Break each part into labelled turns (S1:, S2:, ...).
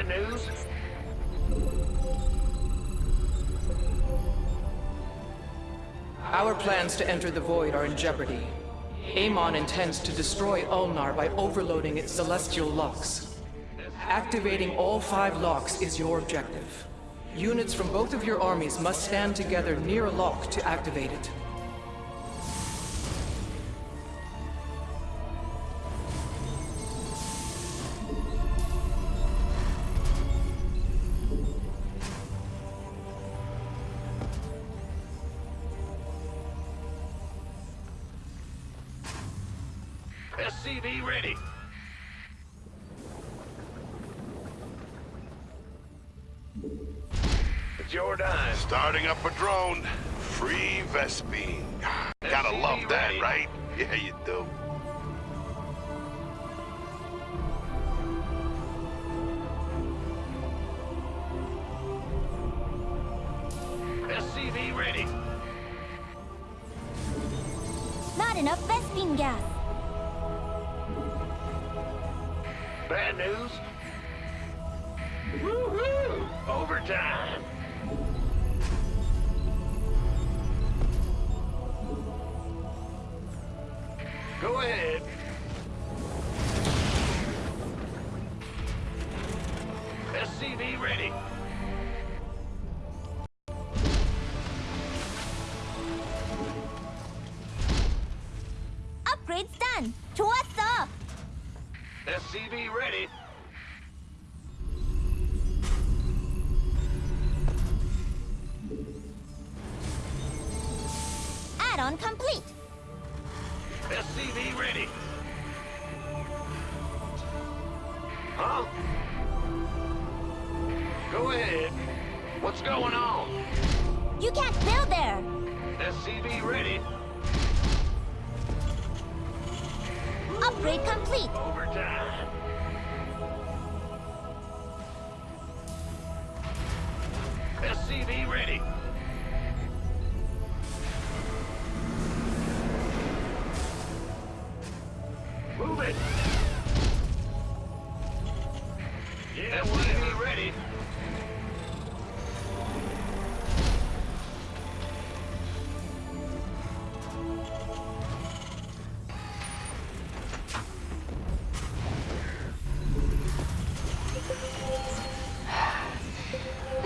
S1: Bad news?
S2: Our plans to enter the Void are in jeopardy. Amon intends to destroy Ulnar by overloading its celestial locks. Activating all five locks is your objective. Units from both of your armies must stand together near a lock to activate it.
S1: It's your dime.
S3: Starting up a drone. Free Vespene. Gotta love that, right? Yeah, you do.
S1: SCV ready.
S4: Not enough Vespene gas.
S1: Bad news? Woohoo! Overtime! Go ahead. SCV ready.
S4: Upgrades done. To what's up?
S1: SCV ready.
S4: Add-on complete.
S1: SCV ready. Huh? Go ahead. What's going on?
S4: You can't build there.
S1: SCV ready.
S4: Upgrade complete.
S1: Overtime. SCV ready.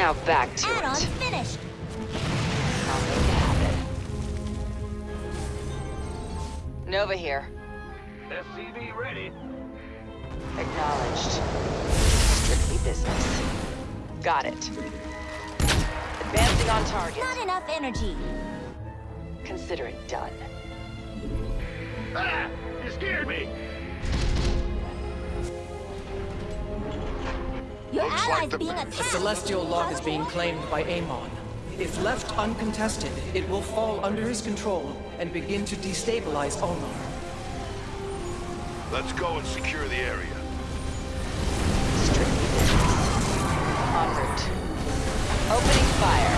S5: Now back to
S4: Add-on
S5: it.
S4: finished.
S5: I'll make it happen. Nova here.
S1: SCV ready.
S5: Acknowledged. Strictly business. Got it. Advancing on target.
S4: Not enough energy.
S5: Consider it done.
S1: Ah! You scared me!
S4: Your
S3: Looks like
S4: allies
S3: the-
S4: being
S3: A
S2: A celestial lock is being claimed by Amon. If left uncontested, it will fall under his control and begin to destabilize Ulnar.
S3: Let's go and secure the area.
S5: Strictly business. En route. Opening fire.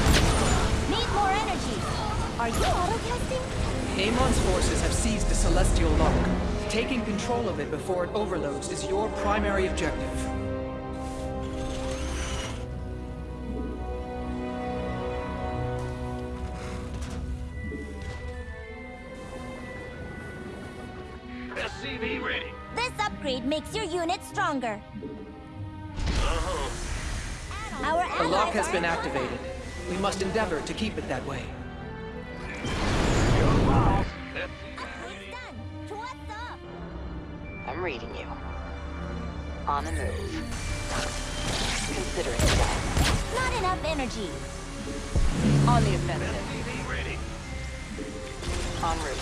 S4: Need more energy. Are you auto-casting?
S2: Amon's forces have seized the celestial lock. Taking control of it before it overloads is your primary objective.
S1: SCV ready.
S4: This upgrade makes your unit stronger. Uh-huh. Our
S2: The lock has been
S4: in
S2: activated. We must endeavor to keep it that way.
S1: Your balls.
S4: Upgrades done. To what's up?
S5: I'm reading you. On the move. Consider it done.
S4: Not enough energy.
S5: On the offensive.
S1: SCV ready.
S5: En route.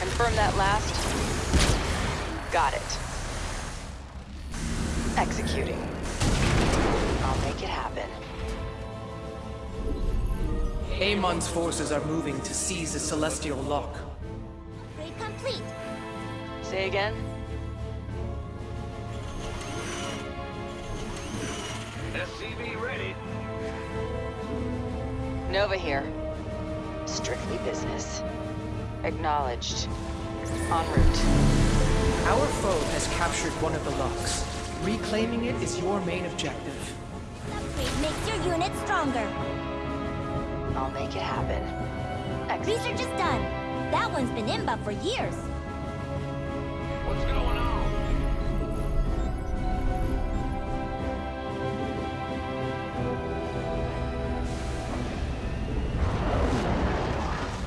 S5: Confirm that last. Got it. Executing. I'll make it happen.
S2: Amon's forces are moving to seize the celestial lock.
S4: Upgrade complete.
S5: Say again?
S1: SCV ready.
S5: Nova here. Strictly business. Acknowledged. En route.
S2: Our foe has captured one of the locks. Reclaiming it is your main objective.
S4: Upgrade makes your unit stronger.
S5: I'll make it happen. Excellent.
S4: Research is done. That one's been inbound for years.
S1: What's going on?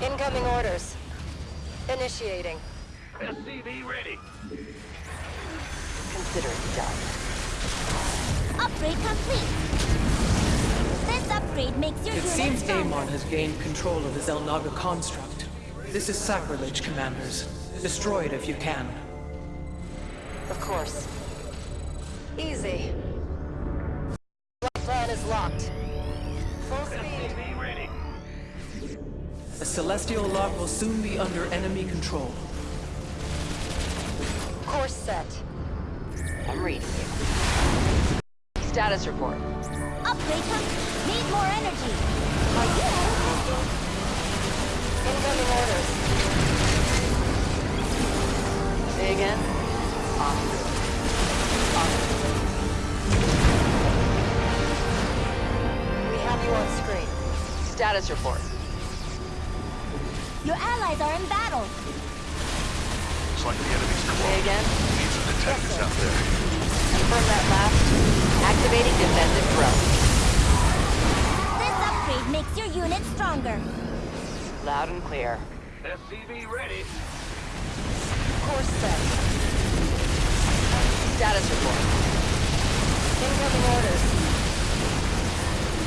S6: Incoming orders. Initiating.
S1: SCV ready.
S5: Consider it done.
S4: Upgrade complete. This upgrade makes your
S2: It seems
S4: stronger.
S2: Amon has gained control of the Xel'Naga construct. This is sacrilege, Commanders. Destroy it if you can.
S6: Of course. Easy. Plan is locked. Full speed.
S1: Ready.
S2: The Celestial Lock will soon be under enemy control.
S6: Course set.
S5: I'm reading you. Status report.
S4: Complete. Need more energy. Are you out of testing?
S6: Incoming orders.
S5: Say again.
S6: We have you on screen.
S5: Status report.
S4: Your allies are in battle.
S3: Looks like the enemy's
S5: Say again.
S3: Need some detectives out there.
S5: Confirm that last. Activating defensive drone.
S4: This upgrade makes your unit stronger.
S5: Loud and clear.
S1: SCV ready.
S6: Course set.
S5: Status report.
S6: Incoming orders.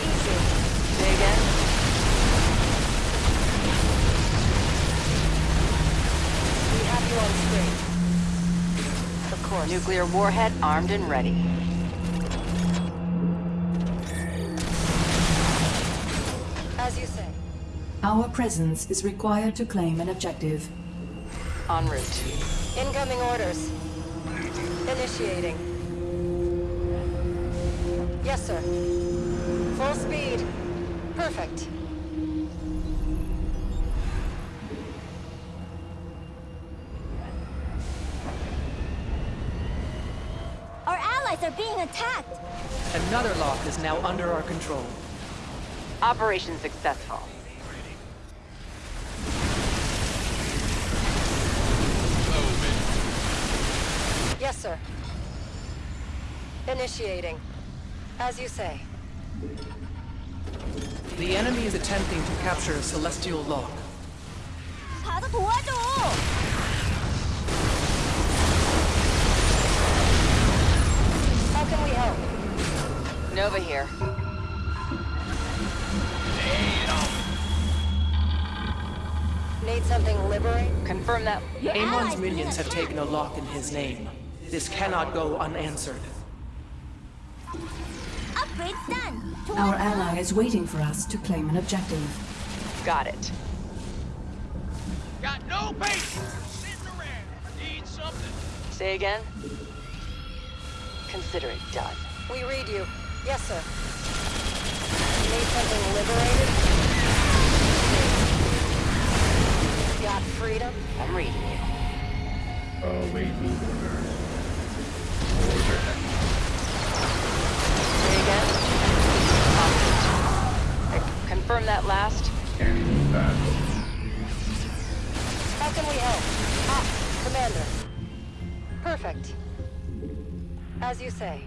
S6: Easy.
S5: Say again.
S6: We have you on screen. Of course.
S5: Nuclear warhead armed and ready.
S6: As you say.
S7: Our presence is required to claim an objective.
S5: En route.
S6: Incoming orders. Initiating. Yes, sir. Full speed. Perfect.
S4: Our allies are being attacked.
S2: Another lock is now under our control.
S5: Operation successful.
S6: Yes, sir. Initiating. As you say.
S2: The enemy is attempting to capture a celestial lock.
S5: Confirm that.
S2: Amon's minions have taken a lock in his name. This cannot go unanswered.
S4: Upgrade's done.
S7: Our ally is waiting for us to claim an objective.
S5: Got it.
S1: Got no patience. Sitting around. Need something.
S5: Say again. Consider it done.
S6: We read you. Yes, sir. Need something liberated? Got freedom?
S5: I'm reading you. Say again. En route. Uh, Confirm that last.
S6: How can we help? Ah, Commander. Perfect. As you say.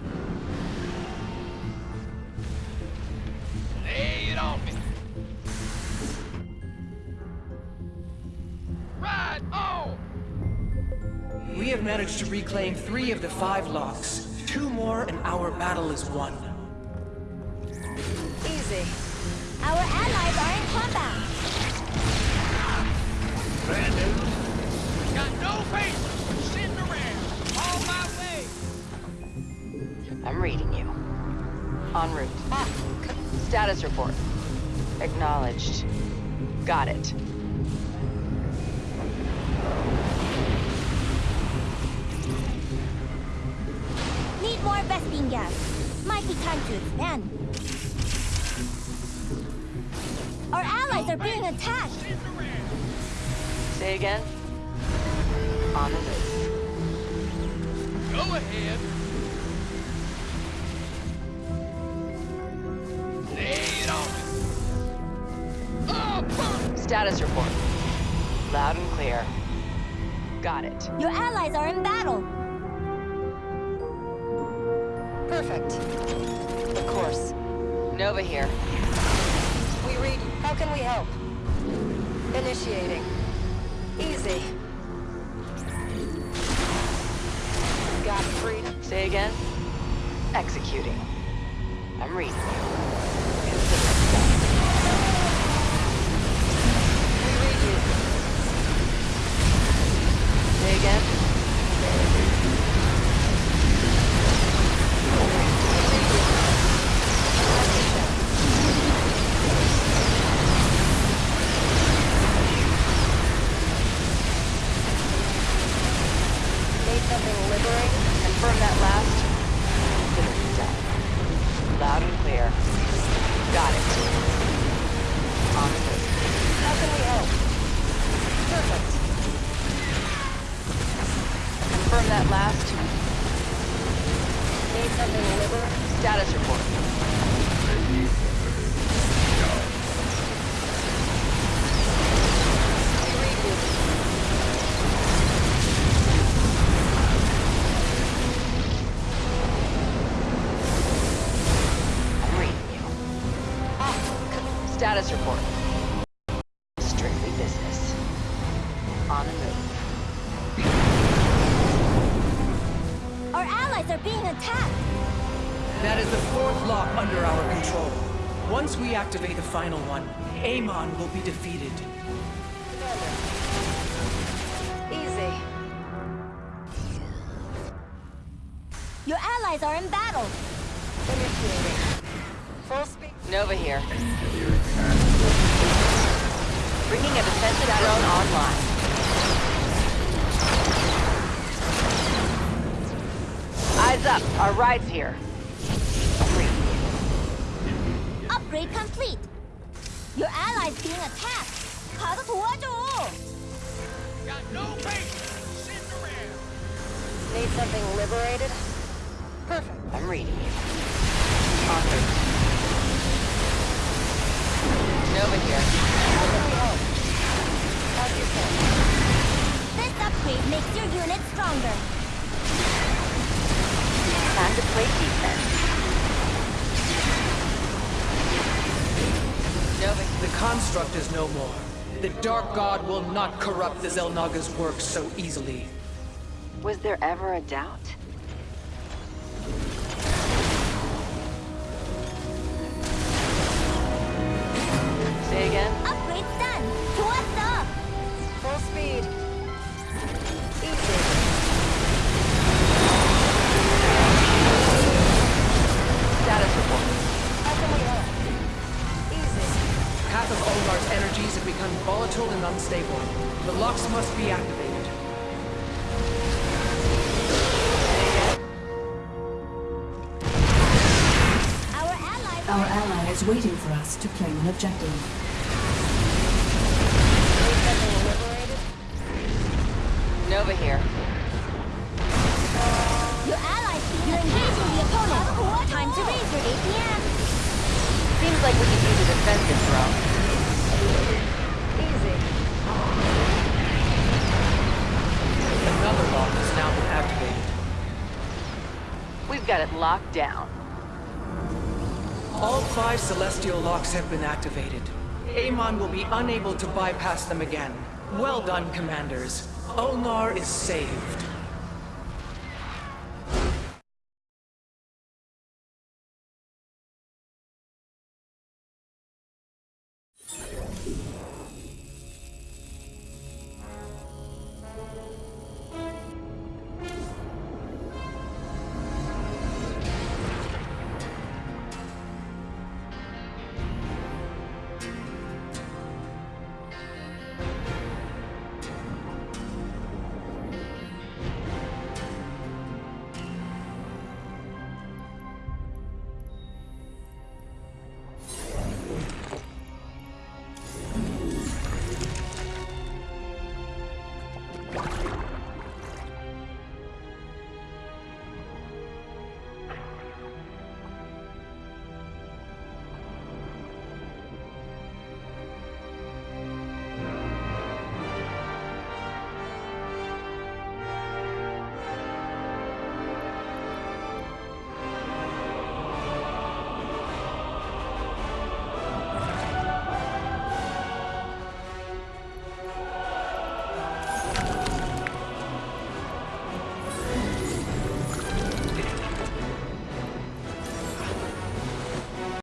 S1: Lay it on me.
S2: Managed to reclaim three of the five locks. Two more and our battle is won.
S6: Easy.
S4: Our allies are in combat.
S1: Bad news. Got no patience. Sitting around. On my way.
S5: I'm reading you. En route.
S6: Ah,
S5: Status report. Acknowledged. Got it.
S4: more vespene gas. Might be time to expand. Our allies are being attacked!
S5: Say again? On the list.
S1: Go ahead! Lay it on! Oh, Up!
S5: Status report. Loud and clear. Got it.
S4: Your allies are in battle!
S5: Nova here.
S6: We read. How can we help? Initiating. Easy. Got freedom.
S5: Say again? Executing. I'm reading you.
S6: We read you.
S5: Say again?
S6: Something.
S5: Confirm that last. Consider it done. Loud and clear. Got it. On.
S6: How can we help? Perfect.
S5: Confirm that last.
S6: Made something liberating.
S5: Status report. Status report. Strictly business. On the move.
S4: Our allies are being attacked.
S2: That is the fourth lock under our control. Once we activate the final one, Amon will be defeated.
S6: Easy.
S4: Your allies are in battle.
S6: Initiating. Full speed.
S5: Nova here. Bringing a defensive drone online. Eyes up. Our ride's here.
S4: Upgrade complete. Your allies being attacked. 卡得土啊住
S1: ！Got no patience.
S6: Need something liberated?
S2: No more. The Dark God will not corrupt the Xel'Naga's work so easily.
S5: Was there ever a doubt?
S4: Our
S7: ally is waiting for us to claim an objective.
S6: Made.
S5: Nova here.
S4: Your allies being You're engaging the opponent. Time to raise your APM.
S5: Seems like we could use a defensive drone.
S6: Easy.
S2: Another lock has now activated.
S5: We've got it locked down.
S2: All five celestial locks have been activated. Amon will be unable to bypass them again. Well done, commanders. Ulnar is saved.